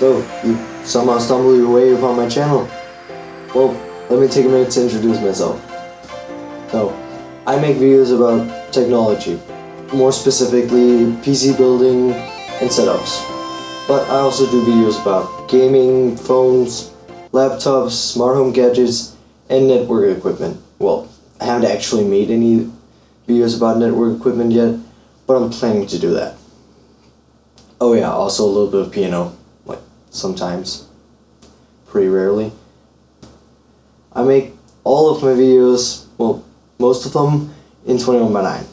So, you somehow stumbled your way upon my channel. Well, let me take a minute to introduce myself. So, I make videos about technology, more specifically PC building and setups. But I also do videos about gaming, phones, laptops, smart home gadgets, and network equipment. Well, I haven't actually made any videos about network equipment yet, but I'm planning to do that. Oh yeah, also a little bit of piano, sometimes, pretty rarely. I make all of my videos, well, most of them, in 21 by 9.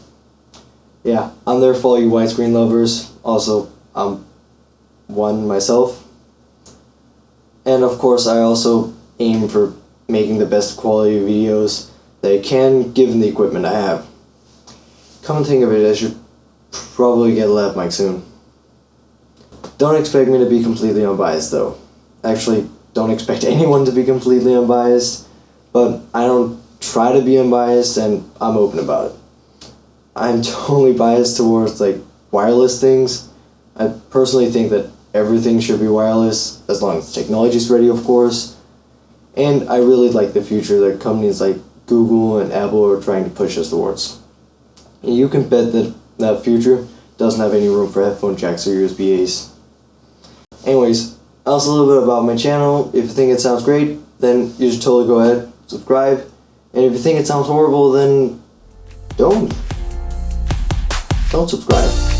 Yeah, I'm there for all you widescreen lovers. Also, I'm one myself. And of course, I also aim for making the best quality videos that I can given the equipment I have. Come to think of it, I should probably get a lav mic soon. Don't expect me to be completely unbiased though. Actually, don't expect anyone to be completely unbiased, but I don't try to be unbiased and I'm open about it. I'm totally biased towards like wireless things. I personally think that everything should be wireless as long as technology is ready, of course. And I really like the future that companies like Google and Apple are trying to push us towards. You can bet that that future doesn't have any room for headphone jacks or USB A's. Anyways, also a little bit about my channel. If you think it sounds great, then you should totally go ahead, subscribe. And if you think it sounds horrible, then don't. Don't subscribe.